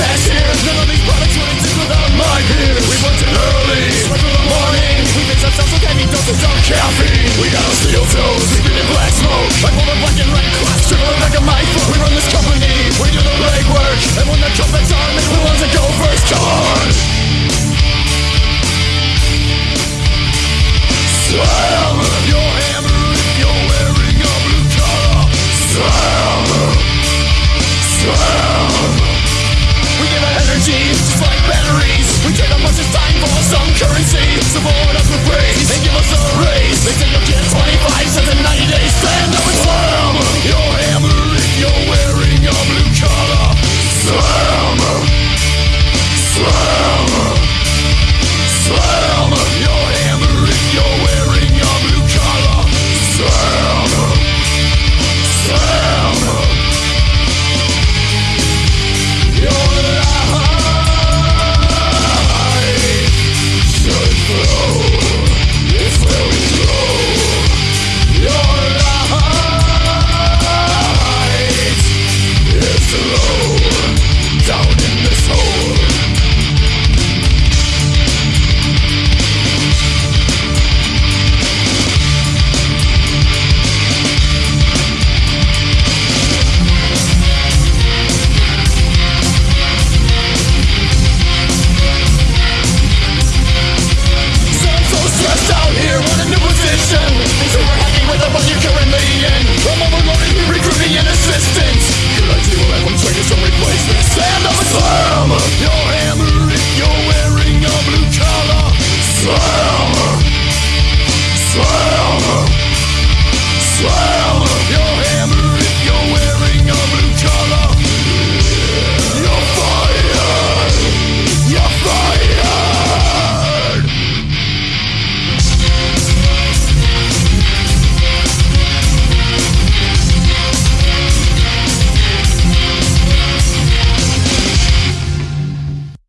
Let's